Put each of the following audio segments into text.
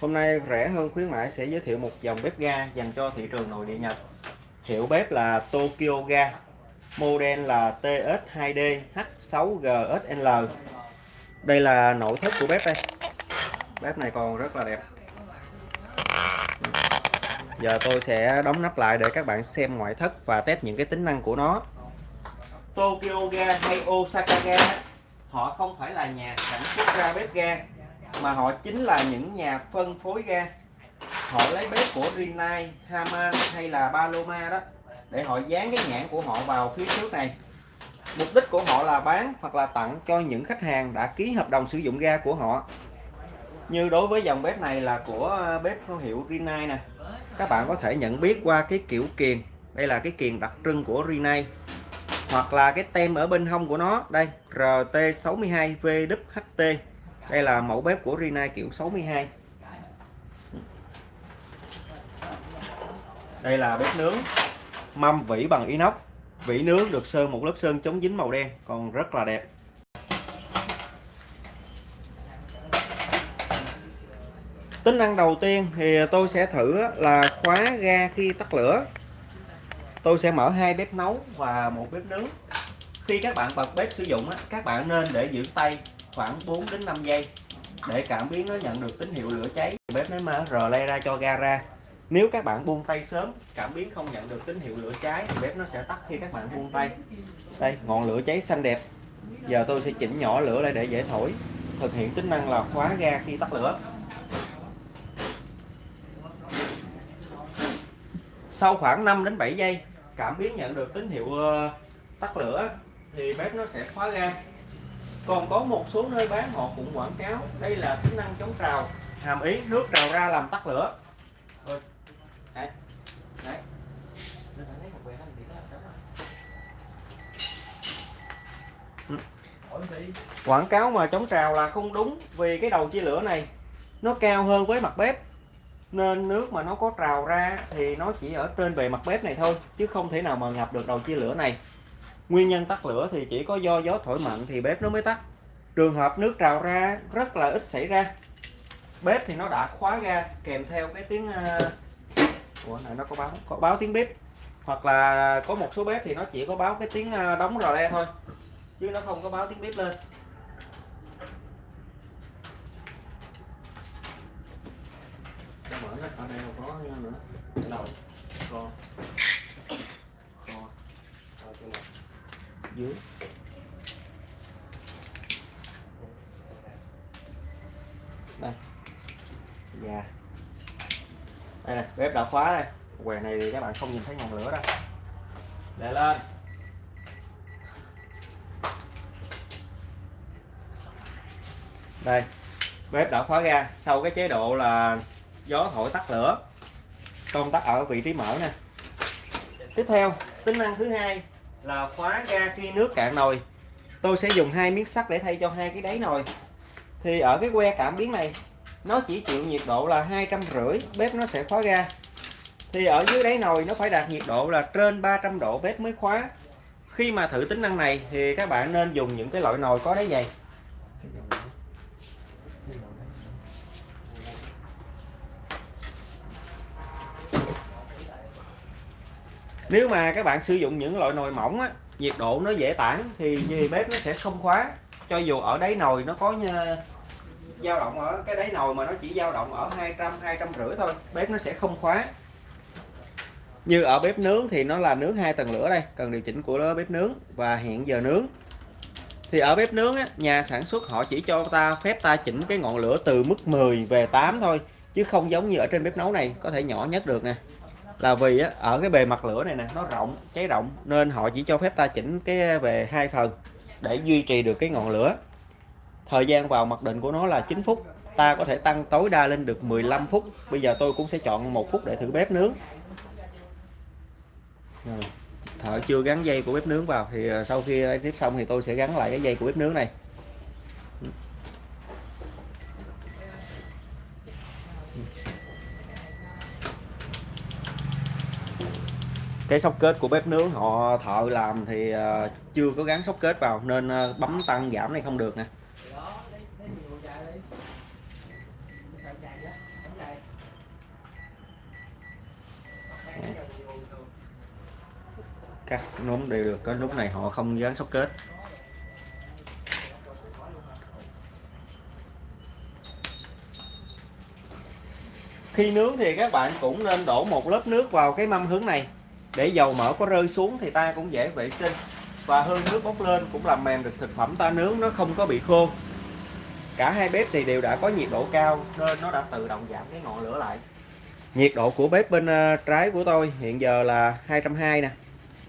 Hôm nay rẻ hơn khuyến mãi sẽ giới thiệu một dòng bếp ga dành cho thị trường nội địa Nhật. Hiệu bếp là Tokyo Ga. Model là TS2D H6GSL. Đây là nội thất của bếp đây. Bếp này còn rất là đẹp. Giờ tôi sẽ đóng nắp lại để các bạn xem ngoại thất và test những cái tính năng của nó. Tokyo Ga hay Osaka Ga, họ không phải là nhà sản xuất ra bếp ga mà họ chính là những nhà phân phối ga. Họ lấy bếp của Rinnai, Haman hay là Paloma đó để họ dán cái nhãn của họ vào phía trước này. Mục đích của họ là bán hoặc là tặng cho những khách hàng đã ký hợp đồng sử dụng ga của họ. Như đối với dòng bếp này là của ờ, bếp thương hiệu Rinnai nè. Các bạn có thể nhận biết qua cái kiểu kiền. Đây là cái kiền đặc trưng của Rinnai. Hoặc là cái tem ở bên hông của nó. Đây RT62 VWHT Dạ. đây là mẫu bếp của Rina kiểu 62 đây là bếp nướng mâm vỉ bằng inox. Vỉ nướng được sơn một lớp sơn chống dính màu đen, còn rất là đẹp. Tính năng đầu tiên thì tôi sẽ thử là khóa ga khi tắt lửa. Tôi sẽ mở hai bếp nấu và một bếp nướng. Khi các bạn bật bếp sử dụng các bạn nên để giữ tay khoảng 4 đến 5 giây để cảm biến nó nhận được tín hiệu lửa cháy. Bếp nó mà rờ le ra cho ga ra. Nếu các bạn buông tay sớm, cảm biến không nhận được tín hiệu lửa cháy thì bếp nó sẽ tắt khi các bạn buông tay. Đây, ngọn lửa cháy xanh đẹp. Giờ tôi sẽ chỉnh nhỏ lửa lại để dễ thổi. Thực hiện tính năng là khóa ga khi tắt lửa. Sau khoảng 5 đến 7 giây, cảm biến nhận được tín hiệu ờ, tắt lửa thì bếp nó sẽ khóa ga còn có một số nơi bán họ cũng quảng cáo đây là tính năng chống trào hàm ý nước trào ra làm tắt lửa Rồi. Đấy. Đấy. Ừ. quảng cáo mà chống trào là không đúng vì cái đầu chia lửa này nó cao hơn với mặt bếp nên nước mà nó có trào ra thì nó chỉ ở trên bề mặt bếp này thôi chứ không thể nào mà ngập được đầu chia lửa này nguyên nhân tắt lửa thì chỉ có do gió thổi mạnh thì bếp nó mới tắt. Trường hợp nước trào ra, rất là ít xảy ra. Bếp thì nó đã khóa ra, kèm theo cái tiếng. À, ủa, này nó có báo có báo tiếng bếp. Hoặc là có một số bếp thì nó chỉ có báo cái tiếng à, đóng rò le thôi, chứ nó không có báo tiếng bếp lên. Mở nó ở đây không có nữa. Đầu kho dưới. Đây. Dạ. Đây này bếp đã khóa đây. Quầy này thì các bạn không nhìn thấy ngọn lửa đâu. Để lên. Đây, bếp đã khóa ra. Sau cái chế độ là gió thổi tắt lửa công tắc ở vị trí mở nè. Tiếp theo, tính năng thứ hai là khóa ga khi nước cạn nồi. Tôi sẽ dùng hai miếng sắt để thay cho hai cái đáy nồi. Thì ở cái que cảm biến này, nó chỉ chịu nhiệt độ là hai trăm rưỡi, bếp nó sẽ khóa ga. Thì ở dưới đáy nồi nó phải đạt nhiệt độ là trên 300 độ bếp mới khóa. Khi mà thử tính năng này thì các bạn nên dùng những cái loại nồi có đáy dày. Nếu mà các bạn sử dụng những loại nồi mỏng á, nhiệt độ nó dễ tản thì bếp nó sẽ không khóa. Cho dù ở đáy nồi nó có dao động ở cái đáy nồi mà nó chỉ dao động ở 200 200 rưỡi thôi bếp nó sẽ không khóa. Như ở bếp nướng thì nó là nướng hai tầng lửa đây cần điều chỉnh của bếp nướng và hẹn giờ nướng. Thì ở bếp nướng á, nhà sản xuất họ chỉ cho ta phép ta chỉnh cái ngọn lửa từ mức 10 về 8 thôi chứ không giống như ở trên bếp nấu này có thể nhỏ nhất được nè là vì á, ở cái bề mặt lửa này nè nó rộng cháy rộng nên họ chỉ cho phép ta chỉnh cái về hai phần để duy trì được cái ngọn lửa. Thời gian vào mặc định của nó là 9 phút ta có thể tăng tối đa lên được 15 phút. Bây giờ tôi cũng sẽ chọn một phút để thử bếp nướng. Thợ chưa gắn dây của bếp nướng vào thì à, sau khi tiếp xong thì tôi sẽ gắn lại cái dây của bếp nướng này. cái sóc kết của bếp nướng họ thợ làm thì ờ, chưa có gắn sóc kết vào nên ờ, bấm tăng giảm này không được nè. Các núm đều được cái lúc này họ không dán sóc kết. Khi nướng thì các bạn cũng nên đổ một lớp nước vào cái mâm hướng này để dầu mỡ có rơi xuống thì ta cũng dễ vệ sinh. Và hương nước bốc lên cũng làm mềm được thực phẩm ta nướng, nó không có bị khô. Cả hai bếp thì đều đã có nhiệt độ cao nên nó đã tự động giảm cái ngọn lửa lại. Nhiệt độ của bếp bên ờ, trái của tôi hiện giờ là 220 nè,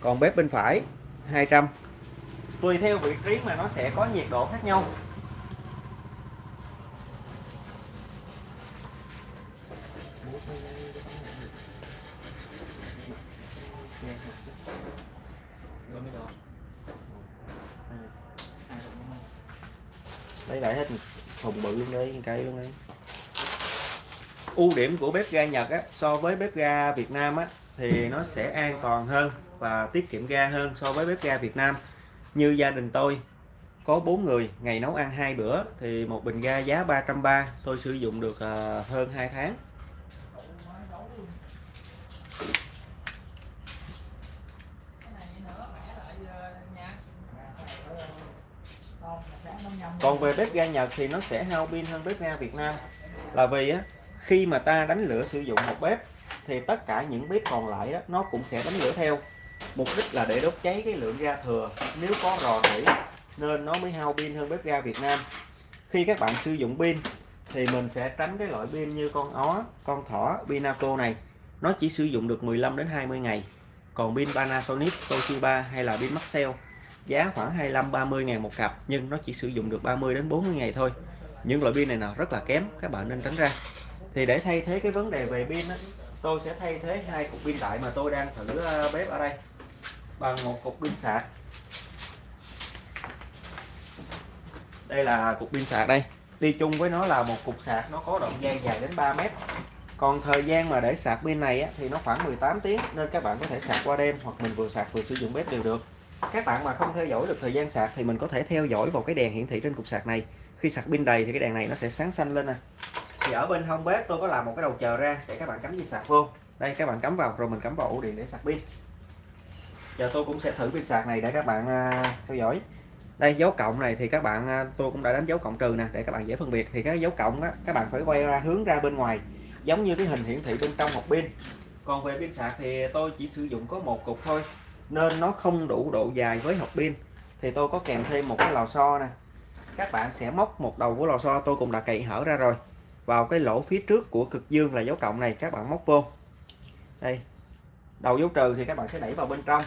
còn bếp bên phải 200 tùy theo vị trí mà nó sẽ có nhiệt độ khác nhau. Lấy lại hết thùng bự luôn đây cây luôn đấy ưu điểm của bếp ga Nhật á, so với bếp ga Việt Nam á, thì nó sẽ an toàn hơn và tiết kiệm ga hơn so với bếp ga Việt Nam. Như gia đình tôi có 4 người ngày nấu ăn hai bữa thì một bình ga giá 330 tôi sử dụng được ờ, hơn 2 tháng. Còn về bếp ga Nhật thì nó sẽ hao pin hơn bếp ga Việt Nam. Là vì á khi mà ta đánh lửa sử dụng một bếp thì tất cả những bếp còn lại đó, nó cũng sẽ đánh lửa theo. Mục đích là để đốt cháy cái lượng ga thừa. Nếu có rò rỉ nên nó mới hao pin hơn bếp ga Việt Nam. Khi các bạn sử dụng pin thì mình sẽ tránh cái loại pin như con ó con thỏ Pinaco này. Nó chỉ sử dụng được 15 đến 20 ngày. Còn pin Panasonic Toshiba hay là pin Maxell giá khoảng 25 30 ngàn một cặp nhưng nó chỉ sử dụng được 30 đến 40 ngày thôi. Những loại pin này nào rất là kém các bạn nên tránh ra. Thì để thay thế cái vấn đề về pin á, tôi sẽ thay thế hai cục pin đại mà tôi đang thử ờ, bếp ở đây bằng một cục pin sạc. Đây là cục pin sạc đây. Đi chung với nó là một cục sạc nó có đoạn dây dài đến 3 mét. Còn thời gian mà để sạc pin này á, thì nó khoảng 18 tiếng nên các bạn có thể sạc qua đêm hoặc mình vừa sạc vừa sử dụng bếp đều được các bạn mà không theo dõi được thời gian sạc thì mình có thể theo dõi vào cái đèn hiển thị trên cục sạc này. Khi sạc pin đầy thì cái đèn này nó sẽ sáng xanh lên nè. Thì ở bên hông bếp tôi có làm một cái đầu chờ ra để các bạn cắm dây sạc vô. Đây, các bạn cắm vào, rồi mình cắm vào ổ điện để sạc pin. Giờ tôi cũng sẽ thử pin sạc này để các bạn à, theo dõi. Đây, dấu cộng này thì các bạn à, tôi cũng đã đánh dấu cộng trừ nè, để các bạn dễ phân biệt. Thì cái dấu cộng á, các bạn phải quay ra, hướng ra bên ngoài, giống như cái hình hiển thị bên trong một pin. Còn về pin sạc thì tôi chỉ sử dụng có một cục thôi nên nó không đủ độ dài với hộp pin. Thì tôi có kèm thêm một cái lò xo nè. Các bạn sẽ móc một đầu của lò xo tôi cũng đã cậy hở ra rồi. Vào cái lỗ phía trước của cực dương là dấu cộng này, các bạn móc vô. Đây. Đầu dấu trừ thì các bạn sẽ đẩy vào bên trong.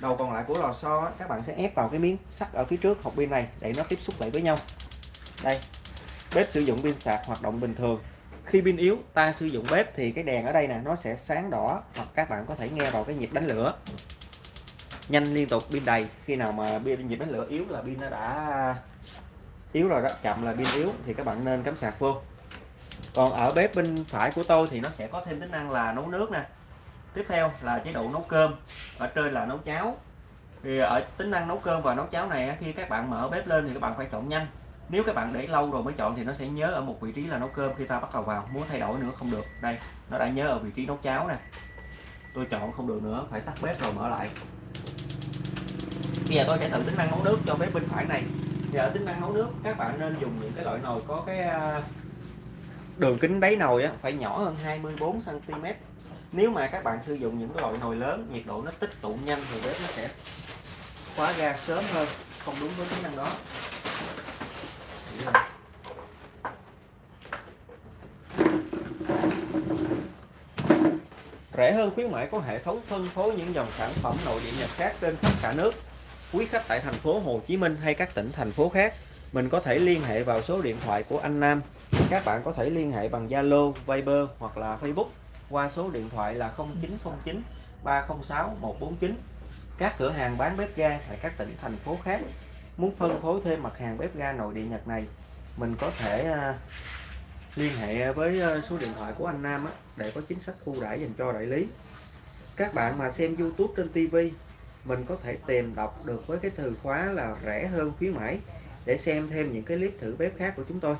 Đầu còn lại của lò xo các bạn sẽ ép vào cái miếng sắt ở phía trước hộp pin này để nó tiếp xúc lại với nhau. Đây. Bếp sử dụng pin sạc hoạt động bình thường. Khi pin yếu, ta sử dụng bếp thì cái đèn ở đây nè, nó sẽ sáng đỏ hoặc các bạn có thể nghe vào cái nhịp đánh lửa nhanh liên tục, pin đầy. Khi nào mà pin nhịp đánh lửa yếu là pin nó đã yếu rồi đó, chậm là pin yếu thì các bạn nên cắm sạc vô. Còn ở bếp bên phải của tôi thì nó sẽ có thêm tính năng là nấu nước nè. Tiếp theo là chế độ nấu cơm, ở trên là nấu cháo. Thì ở tính năng nấu cơm và nấu cháo này khi các bạn mở bếp lên thì các bạn phải chọn nhanh. Nếu các bạn để lâu rồi mới chọn thì nó sẽ nhớ ở một vị trí là nấu cơm khi ta bắt đầu vào. Muốn thay đổi nữa không được. Đây, nó đã nhớ ở vị trí nấu cháo nè. Tôi chọn không được nữa, phải tắt bếp rồi mở lại bây giờ tôi sẽ thử tính năng nấu nước cho bếp bên phải này. Thì ở tính năng nấu nước các bạn nên dùng những cái loại nồi có cái à, đường kính đáy nồi á, phải nhỏ hơn 24 cm nếu mà các bạn sử dụng những cái loại nồi lớn nhiệt độ nó tích tụ nhanh thì bếp nó sẽ khóa ga sớm hơn không đúng với tính năng đó. Rẻ hơn khuyến mãi có hệ thống phân phối những dòng sản phẩm nội địa Nhật khác trên khắp cả nước quý khách tại thành phố Hồ Chí Minh hay các tỉnh thành phố khác mình có thể liên hệ vào số điện thoại của anh Nam. Các bạn có thể liên hệ bằng Zalo, Viber hoặc là Facebook qua số điện thoại là 0909 306 149 các cửa hàng bán bếp ga tại các tỉnh thành phố khác muốn phân phối thêm mặt hàng bếp ga nội địa Nhật này mình có thể à, liên hệ với à, số điện thoại của anh Nam để có chính sách ưu đãi dành cho đại lý. Các bạn mà xem YouTube trên TV mình có thể tìm đọc được với cái từ khóa là rẻ hơn khuyến mãi để xem thêm những cái clip thử bếp khác của chúng tôi.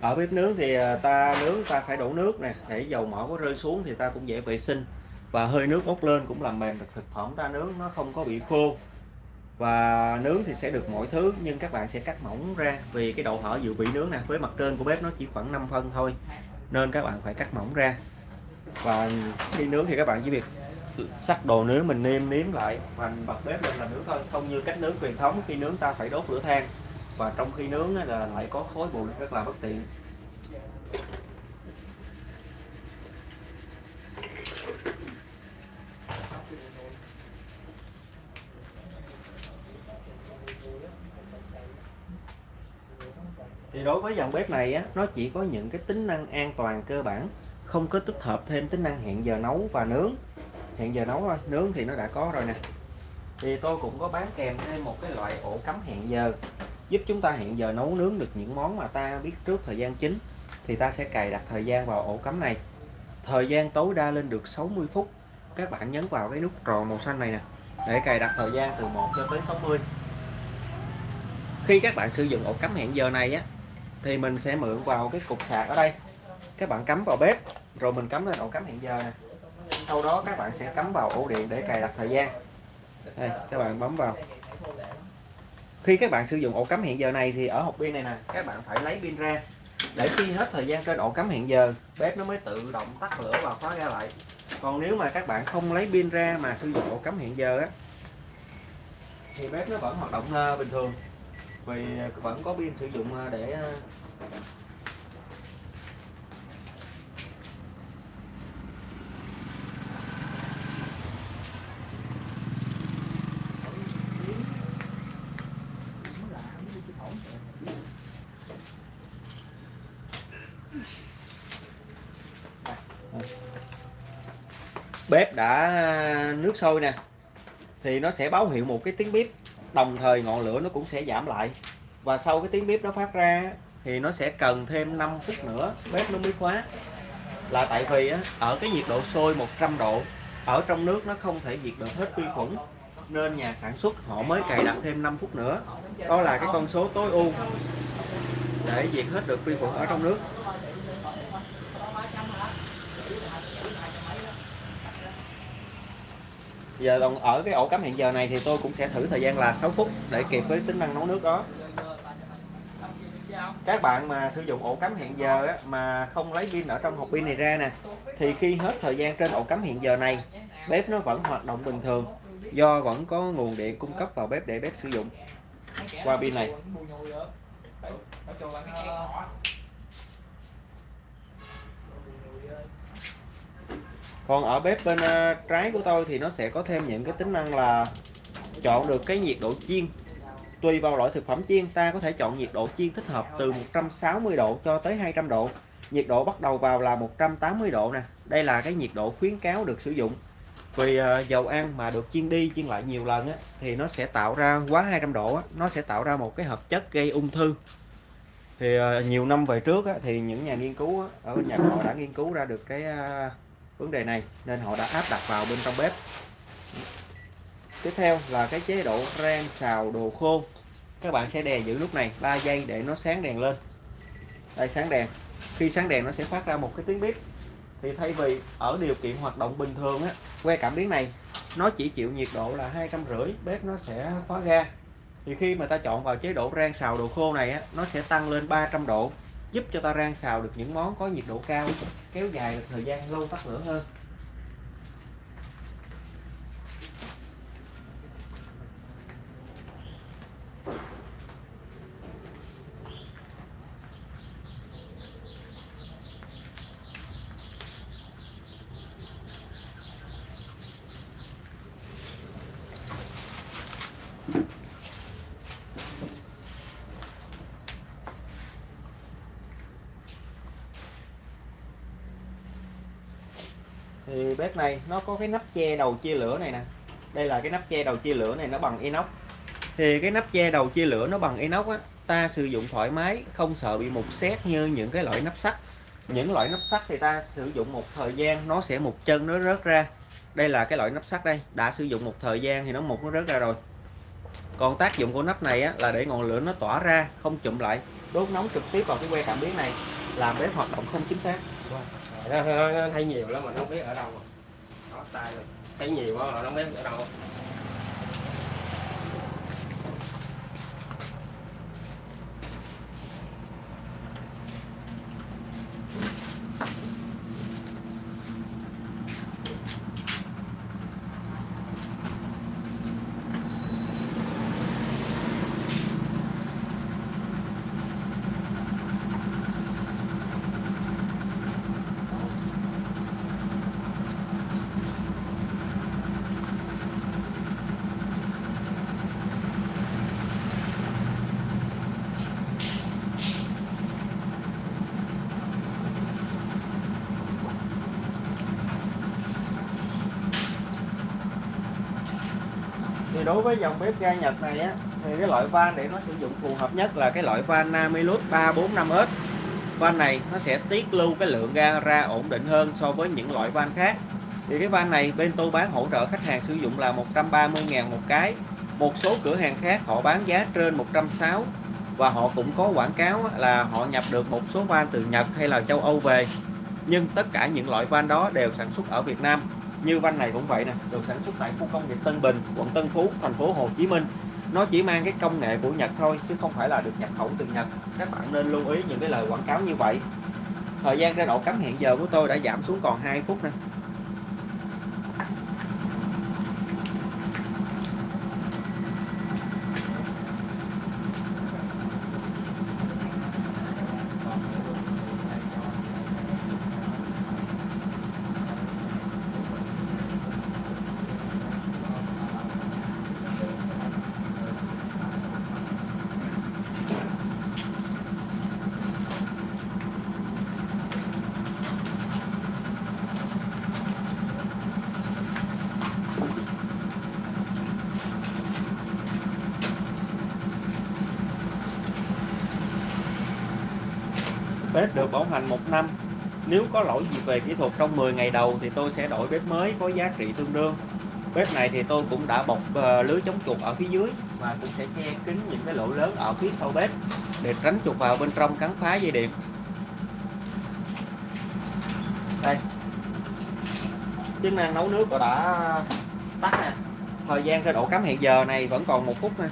Ở bếp nướng thì à, ta nướng, ta phải đổ nước nè, để dầu mỡ có rơi xuống thì ta cũng dễ vệ sinh. Và hơi nước bốc lên cũng làm mềm được thực phẩm ta nướng, nó không có bị khô và nướng thì sẽ được mọi thứ, nhưng các bạn sẽ cắt mỏng ra. Vì cái độ hở dự bị nướng nè, với mặt trên của bếp nó chỉ khoảng 5 phân thôi, nên các bạn phải cắt mỏng ra. Và khi nướng thì các bạn chỉ việc sắc đồ nướng mình nêm nếm lại, và bật bếp lên là nướng thôi. Không như cách nướng truyền thống, khi nướng ta phải đốt lửa than. Và trong khi nướng là lại có khói bụi rất là bất tiện. Thì đối với dòng bếp này á, nó chỉ có những cái tính năng an toàn cơ bản, không có tích hợp thêm tính năng hẹn giờ nấu và nướng. Hẹn giờ nấu thôi, nướng thì nó đã có rồi nè. Thì tôi cũng có bán kèm thêm một cái loại ổ cắm hẹn giờ, giúp chúng ta hẹn giờ nấu nướng được những món mà ta biết trước thời gian chính, thì ta sẽ cài đặt thời gian vào ổ cắm này. Thời gian tối đa lên được 60 phút. Các bạn nhấn vào cái nút tròn màu xanh này nè, để cài đặt thời gian từ 1 cho tới 60 khi các bạn sử dụng ổ cắm hẹn giờ này á thì mình sẽ mượn vào cái cục sạc ở đây. Các bạn cắm vào bếp. Rồi mình cắm lên ổ cắm hẹn giờ nè. Sau đó các bạn sẽ cắm vào ổ điện để cài đặt thời gian. Đây, các bạn bấm vào. Khi các bạn sử dụng ổ cắm hẹn giờ này thì ở hộp pin này nè, các bạn phải lấy pin ra. Để khi hết thời gian trên ổ cắm hẹn giờ, bếp nó mới tự động tắt lửa và khóa ra lại. Còn nếu mà các bạn không lấy pin ra mà sử dụng ổ cắm hẹn giờ á, thì bếp nó vẫn hoạt động ờ, bình thường vì à, vẫn có pin sử dụng à, để à, bếp đã nước sôi nè, thì nó sẽ báo hiệu một cái tiếng bếp đồng thời ngọn lửa nó cũng sẽ giảm lại. Và sau cái tiếng bếp nó phát ra thì nó sẽ cần thêm 5 phút nữa bếp nó mới khóa. Là tại vì á, ở cái nhiệt độ sôi 100 độ ở trong nước nó không thể diệt được hết vi khuẩn nên nhà sản xuất họ mới cài đặt thêm 5 phút nữa. Đó là cái con số tối ưu để diệt hết được vi khuẩn ở trong nước. Giờ còn ở cái ổ cắm hẹn giờ này thì tôi cũng sẽ thử thời gian là 6 phút để kịp với tính năng nấu nước đó. Các bạn mà sử dụng ổ cắm hẹn giờ á, mà không lấy pin ở trong hộp pin này ra nè thì khi hết thời gian trên ổ cắm hẹn giờ này bếp nó vẫn hoạt động bình thường do vẫn có nguồn điện cung cấp vào bếp để bếp sử dụng. Qua pin này. Còn ở bếp bên ờ, trái của tôi thì nó sẽ có thêm những cái tính năng là chọn được cái nhiệt độ chiên. Tùy vào loại thực phẩm chiên ta có thể chọn nhiệt độ chiên thích hợp từ 160 độ cho tới 200 độ. Nhiệt độ bắt đầu vào là 180 độ nè. Đây là cái nhiệt độ khuyến cáo được sử dụng. Vì ờ, dầu ăn mà được chiên đi chiên lại nhiều lần á, thì nó sẽ tạo ra quá 200 độ á, nó sẽ tạo ra một cái hợp chất gây ung thư. Thì ờ, nhiều năm về trước á, thì những nhà nghiên cứu á, ở Nhật họ đã nghiên cứu ra được cái vấn đề này nên họ đã áp đặt vào bên trong bếp. Tiếp theo là cái chế độ rang xào đồ khô. Các bạn sẽ đè giữ lúc này 3 giây để nó sáng đèn lên. Đây, sáng đèn. Khi sáng đèn, nó sẽ phát ra một cái tiếng bếp thì thay vì ở điều kiện hoạt động bình thường á, que cảm biến này, nó chỉ chịu nhiệt độ là hai trăm rưỡi, bếp nó sẽ khóa ga thì khi mà ta chọn vào chế độ rang xào đồ khô này á, nó sẽ tăng lên 300 độ giúp cho ta rang xào được những món có nhiệt độ cao, kéo dài được thời gian lâu tắt lửa hơn. Thì bếp này nó có cái nắp che đầu chia lửa này nè. Đây là cái nắp che đầu chia lửa này nó bằng inox. Thì cái nắp che đầu chia lửa nó bằng inox á ta sử dụng thoải mái không sợ bị mục xét như những cái loại nắp sắt. Những loại nắp sắt thì ta sử dụng một thời gian nó sẽ một chân nó rớt ra. Đây là cái loại nắp sắt đây đã sử dụng một thời gian thì nó mục nó rớt ra rồi. Còn tác dụng của nắp này á, là để ngọn lửa nó tỏa ra không chụm lại. Đốt nóng trực tiếp vào cái que cảm biến này làm bếp hoạt động không chính xác nó, nó, nó thấy nhiều lắm mà nó không biết ở đâu rồi. Đó, tay rồi. thấy nhiều quá mà nó không biết ở đâu thì đối với dòng bếp ga Nhật này á, thì cái loại van để nó sử dụng phù hợp nhất là cái loại van Namilus 345S van này nó sẽ tiết lưu cái lượng ga ra ổn định hơn so với những loại van khác. Thì cái van này bên tôi bán hỗ trợ khách hàng sử dụng là 130.000 một cái. Một số cửa hàng khác họ bán giá trên 160 và họ cũng có quảng cáo là họ nhập được một số van từ Nhật hay là châu Âu về. Nhưng tất cả những loại van đó đều sản xuất ở Việt Nam như van này cũng vậy nè, được sản xuất tại khu công nghiệp Tân Bình, quận Tân Phú, thành phố Hồ Chí Minh. Nó chỉ mang cái công nghệ của Nhật thôi, chứ không phải là được nhập khẩu từ Nhật. Các bạn nên lưu ý những cái lời quảng cáo như vậy. Thời gian ra độ cắm hẹn giờ của tôi đã giảm xuống còn 2 phút nè. Bếp được bảo hành một năm. Nếu có lỗi gì về kỹ thuật trong 10 ngày đầu thì tôi sẽ đổi bếp mới có giá trị tương đương. Bếp này thì tôi cũng đã bọc ờ, lưới chống chuột ở phía dưới và cũng sẽ che kín những cái lỗ lớn ở phía sau bếp để tránh chuột vào bên trong cắn phá dây điện. Đây. Chức năng nấu nước tôi đã tắt nè. Thời gian cho độ cắm hiện giờ này vẫn còn một phút nè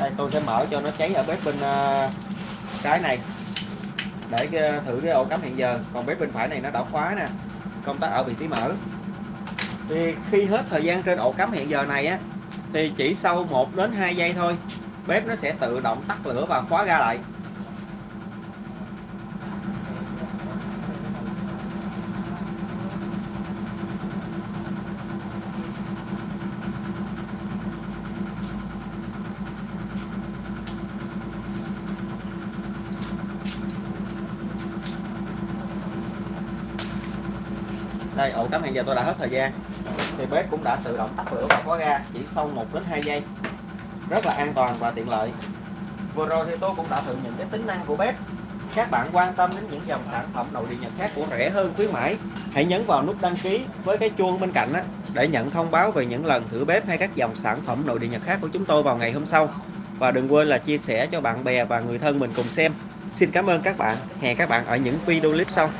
đây, tôi sẽ mở cho nó cháy ở bếp bên ờ, trái này. Để ờ, thử cái ổ cắm hiện giờ. Còn bếp bên phải này nó đã khóa nè. Công tắc ở vị trí mở. Thì khi hết thời gian trên ổ cắm hiện giờ này á, thì chỉ sau 1 đến 2 giây thôi, bếp nó sẽ tự động tắt lửa và khóa ra lại. Đây ổ cắm hẹn giờ tôi đã hết thời gian. Thì bếp cũng đã tự động tắt lửa và khóa ga chỉ sau 1 đến 2 giây. Rất là an toàn và tiện lợi. Vừa rồi thì tôi cũng đã thử những cái tính năng của bếp. Các bạn quan tâm đến những dòng sản phẩm nội địa nhật khác của rẻ hơn khuyến mãi hãy nhấn vào nút đăng ký với cái chuông bên cạnh á, để nhận thông báo về những lần thử bếp hay các dòng sản phẩm nội địa nhật khác của chúng tôi vào ngày hôm sau. Và đừng quên là chia sẻ cho bạn bè và người thân mình cùng xem. Xin cảm ơn các bạn. Hẹn các bạn ở những video clip sau.